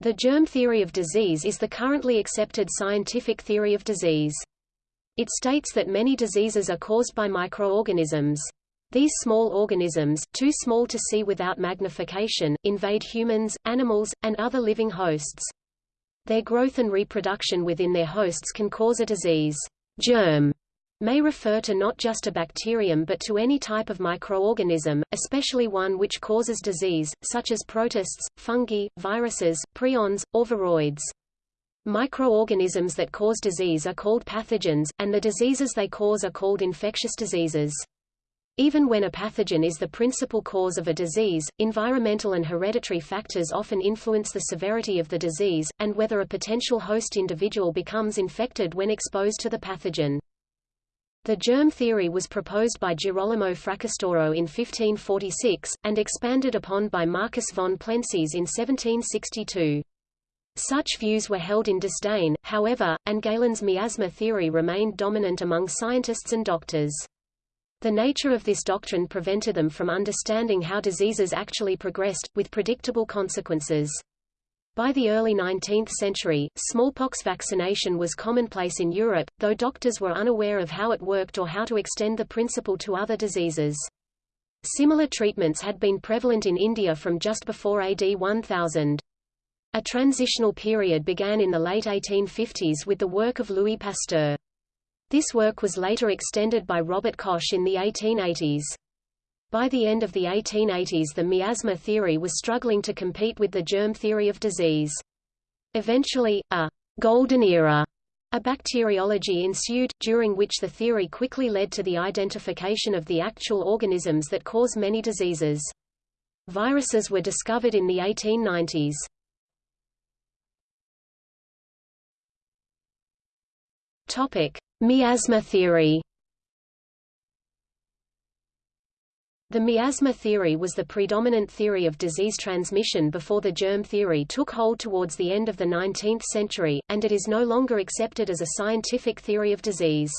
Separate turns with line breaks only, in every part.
The germ theory of disease is the currently accepted scientific theory of disease. It states that many diseases are caused by microorganisms. These small organisms, too small to see without magnification, invade humans, animals, and other living hosts. Their growth and reproduction within their hosts can cause a disease. Germ may refer to not just a bacterium but to any type of microorganism, especially one which causes disease, such as protists, fungi, viruses, prions, or viroids. Microorganisms that cause disease are called pathogens, and the diseases they cause are called infectious diseases. Even when a pathogen is the principal cause of a disease, environmental and hereditary factors often influence the severity of the disease, and whether a potential host individual becomes infected when exposed to the pathogen. The germ theory was proposed by Girolamo Fracastoro in 1546, and expanded upon by Marcus von Plenciz in 1762. Such views were held in disdain, however, and Galen's miasma theory remained dominant among scientists and doctors. The nature of this doctrine prevented them from understanding how diseases actually progressed, with predictable consequences. By the early 19th century, smallpox vaccination was commonplace in Europe, though doctors were unaware of how it worked or how to extend the principle to other diseases. Similar treatments had been prevalent in India from just before AD 1000. A transitional period began in the late 1850s with the work of Louis Pasteur. This work was later extended by Robert Koch in the 1880s. By the end of the 1880s the miasma theory was struggling to compete with the germ theory of disease. Eventually, a «golden era» A bacteriology ensued, during which the theory quickly led to the identification of the actual organisms that cause many diseases. Viruses were discovered in the 1890s. Topic: Miasma theory. The miasma theory was the predominant theory of disease transmission before the germ theory took hold towards the end of the 19th century, and it is no longer accepted as a scientific theory of disease.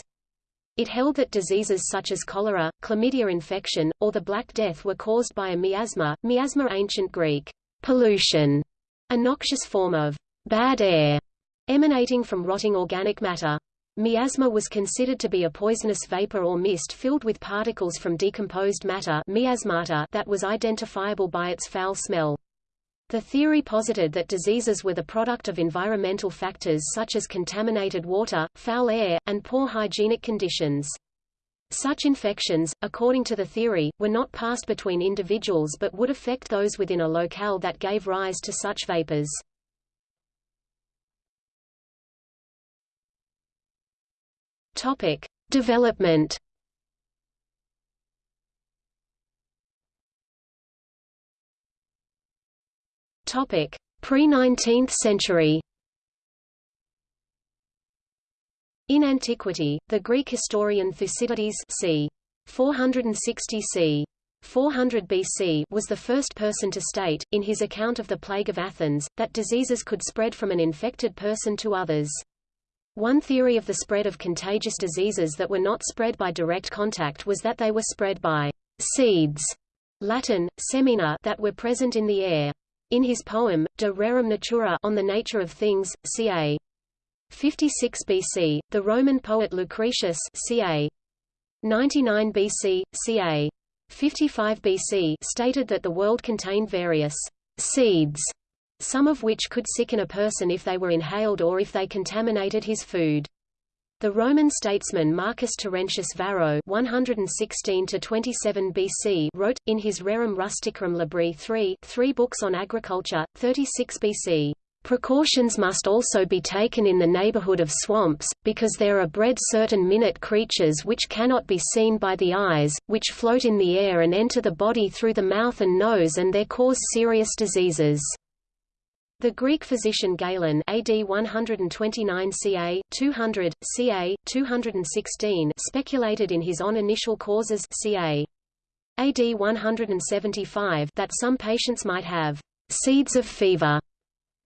It held that diseases such as cholera, chlamydia infection, or the Black Death were caused by a miasma, miasma ancient Greek, pollution, a noxious form of bad air emanating from rotting organic matter. Miasma was considered to be a poisonous vapor or mist filled with particles from decomposed matter miasmata that was identifiable by its foul smell. The theory posited that diseases were the product of environmental factors such as contaminated water, foul air, and poor hygienic conditions. Such infections, according to the theory, were not passed between individuals but would affect those within a locale that gave rise to such vapors. Topic: Development. Topic: Pre-19th century. In antiquity, the Greek historian Thucydides c. 460 c. 400 BC was the first person to state, in his account of the plague of Athens, that diseases could spread from an infected person to others. One theory of the spread of contagious diseases that were not spread by direct contact was that they were spread by seeds Latin, semina that were present in the air. In his poem, De Rerum Natura on the Nature of Things, ca. 56 BC, the Roman poet Lucretius ca. 99 BC, ca. 55 BC stated that the world contained various seeds some of which could sicken a person if they were inhaled or if they contaminated his food. The Roman statesman Marcus Terentius Varro 116 BC wrote, in his Rerum Rusticarum Libri 3 three books on agriculture, 36 BC, Precautions must also be taken in the neighborhood of swamps, because there are bred certain minute creatures which cannot be seen by the eyes, which float in the air and enter the body through the mouth and nose and there cause serious diseases. The Greek physician Galen AD 129 ca. 200, ca. 216 speculated in his On Initial Causes ca. AD 175 that some patients might have seeds of fever.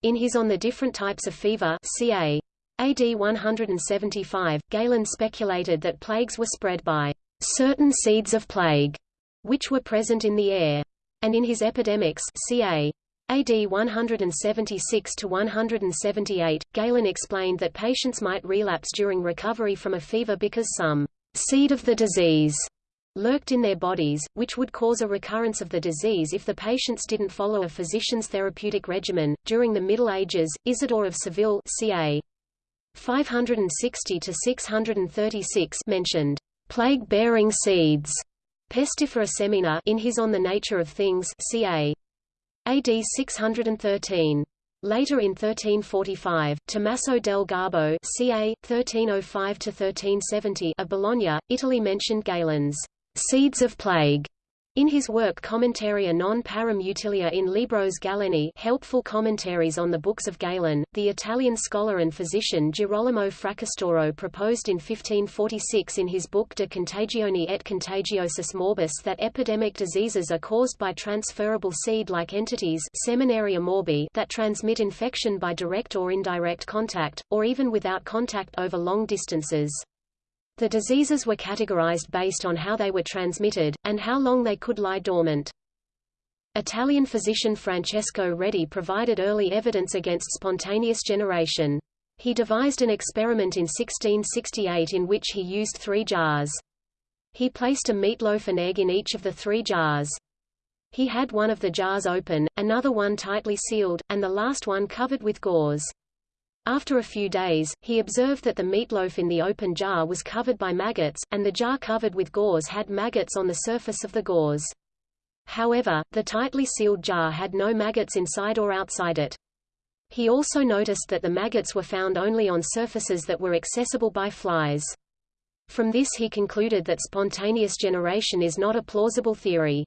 In his On the Different Types of Fever ca. AD 175, Galen speculated that plagues were spread by certain seeds of plague, which were present in the air. And in his Epidemics ca. AD 176 to 178, Galen explained that patients might relapse during recovery from a fever because some seed of the disease lurked in their bodies, which would cause a recurrence of the disease if the patients didn't follow a physician's therapeutic regimen. During the Middle Ages, Isidore of Seville, ca. 560 to 636, mentioned plague-bearing seeds, pestifera semina, in his On the Nature of Things, ca. AD 613. Later in 1345, Tommaso del Garbo ca. 1305–1370 of Bologna, Italy mentioned Galen's seeds of plague in his work Commentaria non parum utilia in Libros Galeni helpful commentaries on the books of Galen, the Italian scholar and physician Girolamo Fracastoro proposed in 1546 in his book De Contagione et Contagiosis Morbis that epidemic diseases are caused by transferable seed-like entities seminaria morbi that transmit infection by direct or indirect contact, or even without contact over long distances. The diseases were categorized based on how they were transmitted, and how long they could lie dormant. Italian physician Francesco Redi provided early evidence against spontaneous generation. He devised an experiment in 1668 in which he used three jars. He placed a meatloaf and egg in each of the three jars. He had one of the jars open, another one tightly sealed, and the last one covered with gauze. After a few days, he observed that the meatloaf in the open jar was covered by maggots, and the jar covered with gauze had maggots on the surface of the gauze. However, the tightly sealed jar had no maggots inside or outside it. He also noticed that the maggots were found only on surfaces that were accessible by flies. From this he concluded that spontaneous generation is not a plausible theory.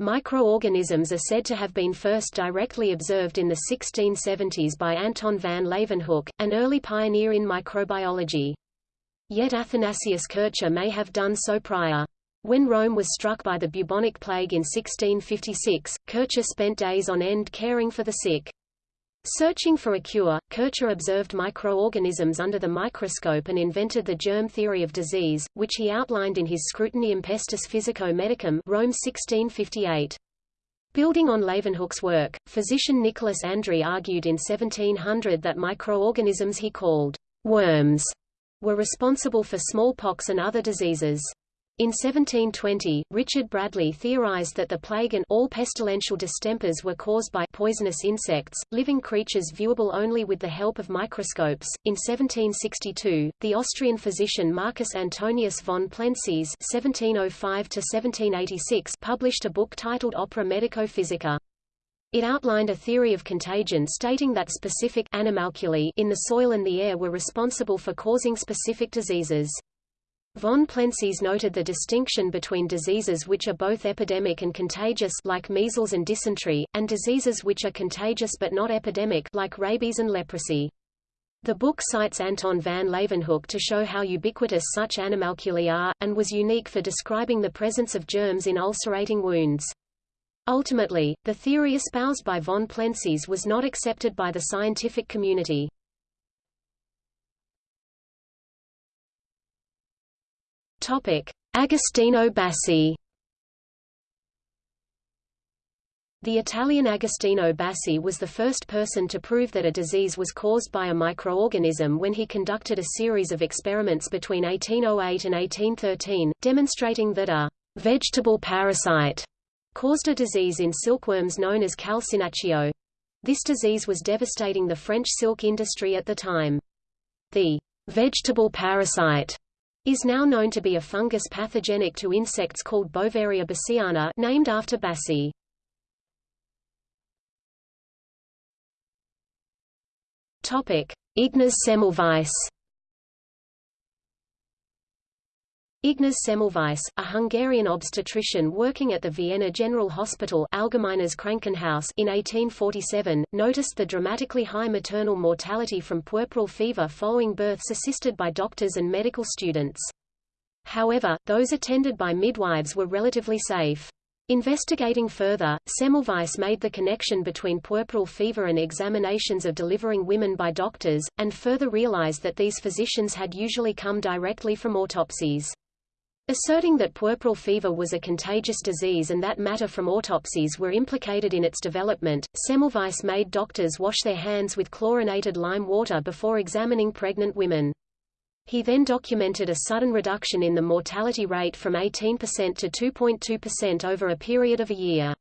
Microorganisms are said to have been first directly observed in the 1670s by Anton van Leeuwenhoek, an early pioneer in microbiology. Yet Athanasius Kircher may have done so prior. When Rome was struck by the bubonic plague in 1656, Kircher spent days on end caring for the sick. Searching for a cure, Kircher observed microorganisms under the microscope and invented the germ theory of disease, which he outlined in his Scrutinium Pestis Physico-Medicum Rome 1658. Building on Leeuwenhoek's work, physician Nicolas Andry argued in 1700 that microorganisms he called worms were responsible for smallpox and other diseases. In 1720, Richard Bradley theorized that the plague and all pestilential distempers were caused by poisonous insects, living creatures viewable only with the help of microscopes. In 1762, the Austrian physician Marcus Antonius von Plenciz (1705–1786) published a book titled Opera Medico-Physica. It outlined a theory of contagion stating that specific animalculae in the soil and the air were responsible for causing specific diseases. Von Plenciz noted the distinction between diseases which are both epidemic and contagious like measles and dysentery, and diseases which are contagious but not epidemic like rabies and leprosy. The book cites Anton van Leeuwenhoek to show how ubiquitous such animalculae are, and was unique for describing the presence of germs in ulcerating wounds. Ultimately, the theory espoused by von Plenciz was not accepted by the scientific community. Agostino Bassi. The Italian Agostino Bassi was the first person to prove that a disease was caused by a microorganism when he conducted a series of experiments between 1808 and 1813, demonstrating that a vegetable parasite caused a disease in silkworms known as calcinaccio. This disease was devastating the French silk industry at the time. The vegetable parasite is now known to be a fungus pathogenic to insects called Beauveria bassiana named after Bassi. Topic: Semmelweis. Ignaz Semmelweis, a Hungarian obstetrician working at the Vienna General Hospital Allgemeines Krankenhaus in 1847, noticed the dramatically high maternal mortality from puerperal fever following births assisted by doctors and medical students. However, those attended by midwives were relatively safe. Investigating further, Semmelweis made the connection between puerperal fever and examinations of delivering women by doctors, and further realized that these physicians had usually come directly from autopsies. Asserting that puerperal fever was a contagious disease and that matter from autopsies were implicated in its development, Semmelweis made doctors wash their hands with chlorinated lime water before examining pregnant women. He then documented a sudden reduction in the mortality rate from 18% to 2.2% over a period of a year.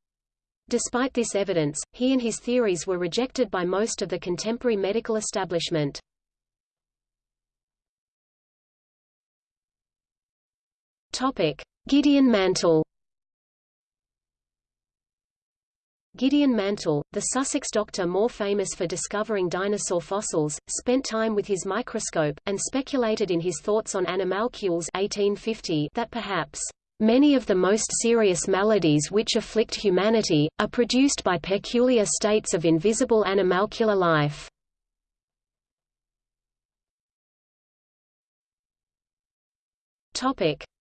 Despite this evidence, he and his theories were rejected by most of the contemporary medical establishment. Topic: Gideon Mantell. Gideon Mantell, the Sussex doctor more famous for discovering dinosaur fossils, spent time with his microscope, and speculated in his thoughts on animalcules 1850 that perhaps Many of the most serious maladies which afflict humanity, are produced by peculiar states of invisible animalcular life.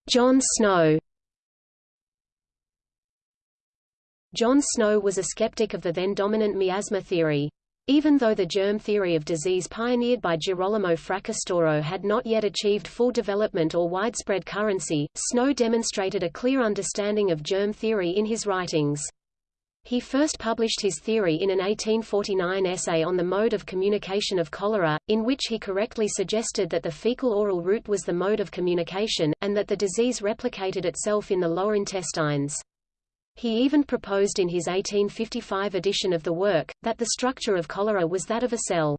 John Snow John Snow was a skeptic of the then dominant miasma theory. Even though the germ theory of disease pioneered by Girolamo Fracastoro had not yet achieved full development or widespread currency, Snow demonstrated a clear understanding of germ theory in his writings. He first published his theory in an 1849 essay on the mode of communication of cholera, in which he correctly suggested that the fecal-oral route was the mode of communication, and that the disease replicated itself in the lower intestines. He even proposed in his 1855 edition of the work, that the structure of cholera was that of a cell.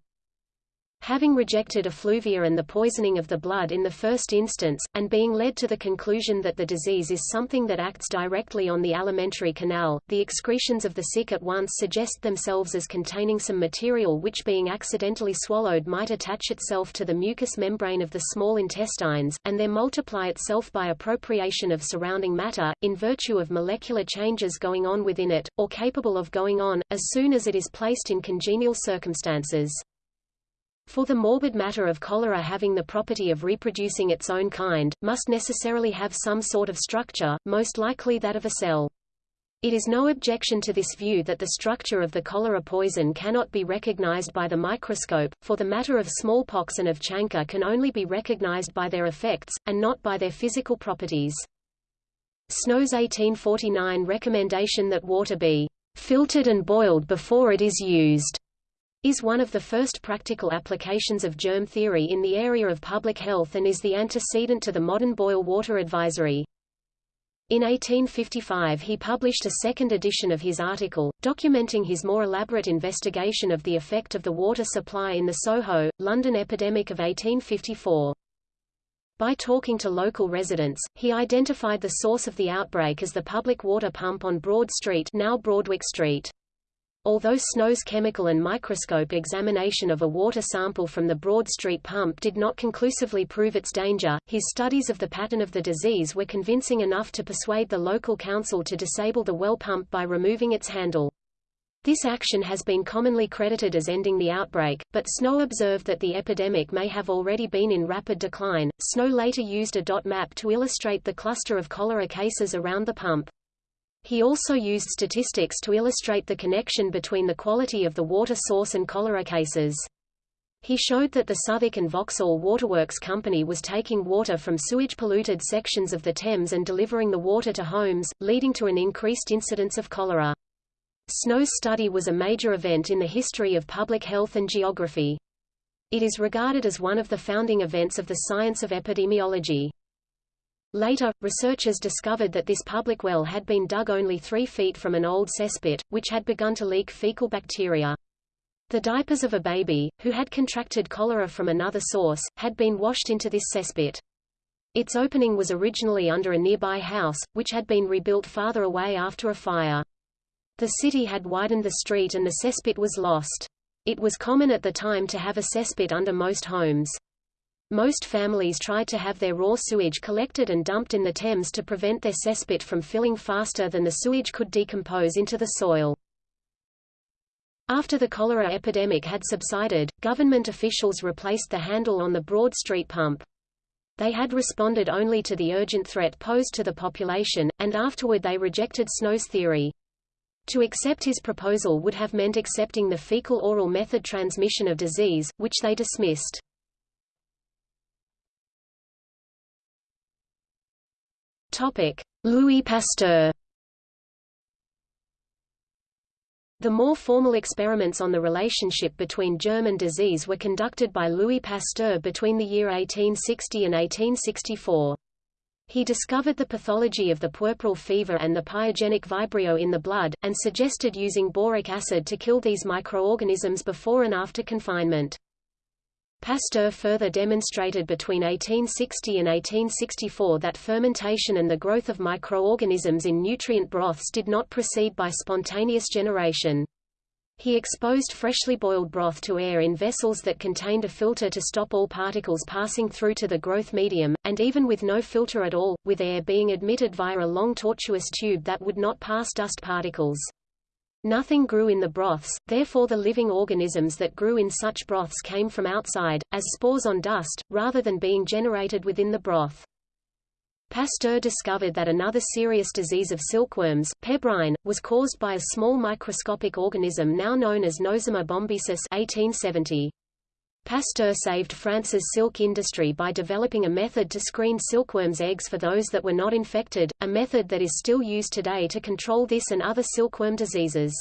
Having rejected effluvia and the poisoning of the blood in the first instance, and being led to the conclusion that the disease is something that acts directly on the alimentary canal, the excretions of the sick at once suggest themselves as containing some material which being accidentally swallowed might attach itself to the mucous membrane of the small intestines, and there multiply itself by appropriation of surrounding matter, in virtue of molecular changes going on within it, or capable of going on, as soon as it is placed in congenial circumstances. For the morbid matter of cholera having the property of reproducing its own kind, must necessarily have some sort of structure, most likely that of a cell. It is no objection to this view that the structure of the cholera poison cannot be recognized by the microscope, for the matter of smallpox and of chancre can only be recognized by their effects, and not by their physical properties. Snow's 1849 recommendation that water be filtered and boiled before it is used is one of the first practical applications of germ theory in the area of public health and is the antecedent to the modern boil water advisory. In 1855 he published a second edition of his article, documenting his more elaborate investigation of the effect of the water supply in the Soho, London epidemic of 1854. By talking to local residents, he identified the source of the outbreak as the public water pump on Broad Street now Broadwick Street. Although Snow's chemical and microscope examination of a water sample from the Broad Street pump did not conclusively prove its danger, his studies of the pattern of the disease were convincing enough to persuade the local council to disable the well pump by removing its handle. This action has been commonly credited as ending the outbreak, but Snow observed that the epidemic may have already been in rapid decline. Snow later used a dot map to illustrate the cluster of cholera cases around the pump. He also used statistics to illustrate the connection between the quality of the water source and cholera cases. He showed that the Southwark and Vauxhall Waterworks Company was taking water from sewage-polluted sections of the Thames and delivering the water to homes, leading to an increased incidence of cholera. Snow's study was a major event in the history of public health and geography. It is regarded as one of the founding events of the science of epidemiology. Later, researchers discovered that this public well had been dug only three feet from an old cesspit, which had begun to leak fecal bacteria. The diapers of a baby, who had contracted cholera from another source, had been washed into this cesspit. Its opening was originally under a nearby house, which had been rebuilt farther away after a fire. The city had widened the street and the cesspit was lost. It was common at the time to have a cesspit under most homes. Most families tried to have their raw sewage collected and dumped in the Thames to prevent their cesspit from filling faster than the sewage could decompose into the soil. After the cholera epidemic had subsided, government officials replaced the handle on the Broad Street pump. They had responded only to the urgent threat posed to the population, and afterward they rejected Snow's theory. To accept his proposal would have meant accepting the fecal-oral method transmission of disease, which they dismissed. Louis Pasteur. The more formal experiments on the relationship between germ and disease were conducted by Louis Pasteur between the year 1860 and 1864. He discovered the pathology of the puerperal fever and the pyogenic vibrio in the blood, and suggested using boric acid to kill these microorganisms before and after confinement. Pasteur further demonstrated between 1860 and 1864 that fermentation and the growth of microorganisms in nutrient broths did not proceed by spontaneous generation. He exposed freshly boiled broth to air in vessels that contained a filter to stop all particles passing through to the growth medium, and even with no filter at all, with air being admitted via a long tortuous tube that would not pass dust particles. Nothing grew in the broths, therefore the living organisms that grew in such broths came from outside, as spores on dust, rather than being generated within the broth. Pasteur discovered that another serious disease of silkworms, pebrine, was caused by a small microscopic organism now known as Nosema bombycis 1870. Pasteur saved France's silk industry by developing a method to screen silkworms' eggs for those that were not infected, a method that is still used today to control this and other silkworm diseases.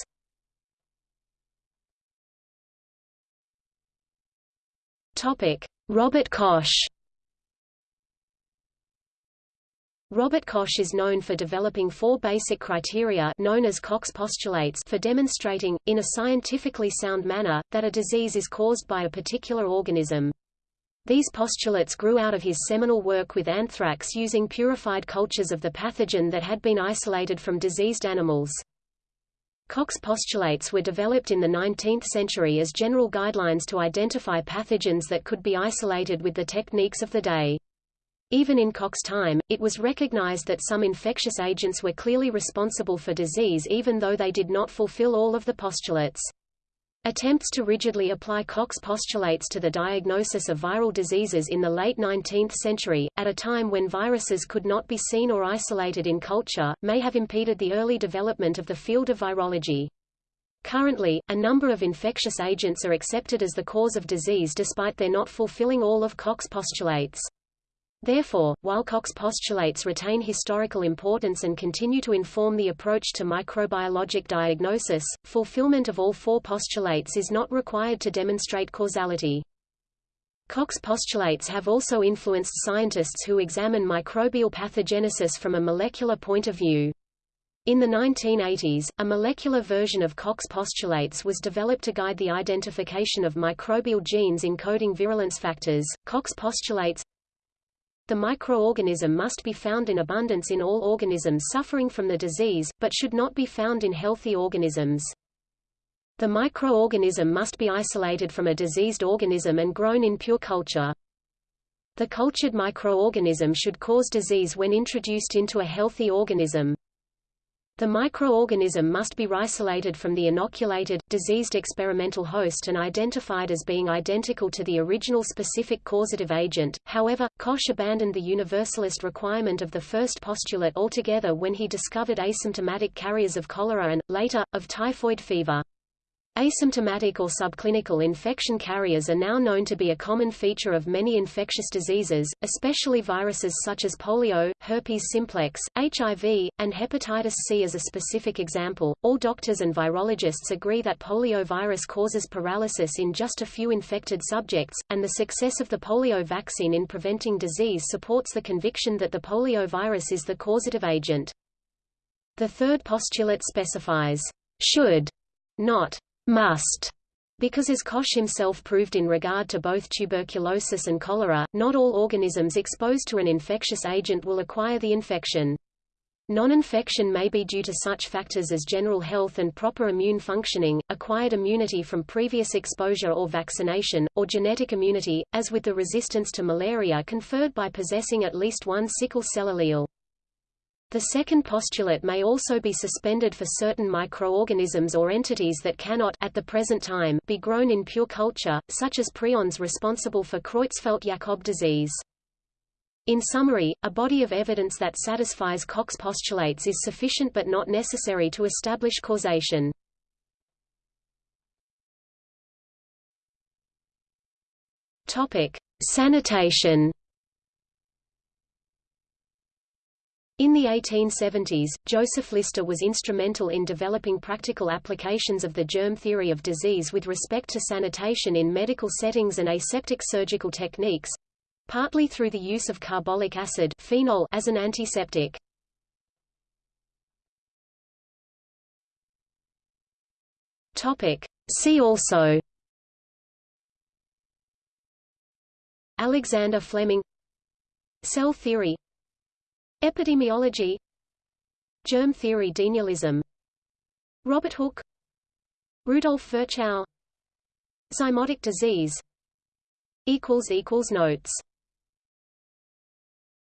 Robert Koch Robert Koch is known for developing four basic criteria known as Koch's postulates for demonstrating, in a scientifically sound manner, that a disease is caused by a particular organism. These postulates grew out of his seminal work with anthrax using purified cultures of the pathogen that had been isolated from diseased animals. Koch's postulates were developed in the 19th century as general guidelines to identify pathogens that could be isolated with the techniques of the day. Even in Koch's time, it was recognized that some infectious agents were clearly responsible for disease even though they did not fulfill all of the postulates. Attempts to rigidly apply Koch's postulates to the diagnosis of viral diseases in the late 19th century, at a time when viruses could not be seen or isolated in culture, may have impeded the early development of the field of virology. Currently, a number of infectious agents are accepted as the cause of disease despite their not fulfilling all of Koch's postulates. Therefore, while Koch's postulates retain historical importance and continue to inform the approach to microbiologic diagnosis, fulfillment of all four postulates is not required to demonstrate causality. Koch's postulates have also influenced scientists who examine microbial pathogenesis from a molecular point of view. In the 1980s, a molecular version of Koch's postulates was developed to guide the identification of microbial genes encoding virulence factors. Koch's postulates the microorganism must be found in abundance in all organisms suffering from the disease, but should not be found in healthy organisms. The microorganism must be isolated from a diseased organism and grown in pure culture. The cultured microorganism should cause disease when introduced into a healthy organism. The microorganism must be isolated from the inoculated, diseased experimental host and identified as being identical to the original specific causative agent. However, Koch abandoned the universalist requirement of the first postulate altogether when he discovered asymptomatic carriers of cholera and, later, of typhoid fever. Asymptomatic or subclinical infection carriers are now known to be a common feature of many infectious diseases, especially viruses such as polio, herpes simplex, HIV, and hepatitis C as a specific example. All doctors and virologists agree that poliovirus causes paralysis in just a few infected subjects, and the success of the polio vaccine in preventing disease supports the conviction that the poliovirus is the causative agent. The third postulate specifies should, not must because as Koch himself proved in regard to both tuberculosis and cholera, not all organisms exposed to an infectious agent will acquire the infection. Non-infection may be due to such factors as general health and proper immune functioning, acquired immunity from previous exposure or vaccination, or genetic immunity, as with the resistance to malaria conferred by possessing at least one sickle cell allele. The second postulate may also be suspended for certain microorganisms or entities that cannot at the present time be grown in pure culture, such as prions responsible for Creutzfeldt-Jakob disease. In summary, a body of evidence that satisfies Koch's postulates is sufficient but not necessary to establish causation. Topic: Sanitation In the 1870s, Joseph Lister was instrumental in developing practical applications of the germ theory of disease with respect to sanitation in medical settings and aseptic surgical techniques, partly through the use of carbolic acid phenol as an antiseptic. Topic. See also Alexander Fleming Cell theory Epidemiology. Germ theory denialism. Robert Hooke. Rudolf Virchow. Zymotic disease. Notes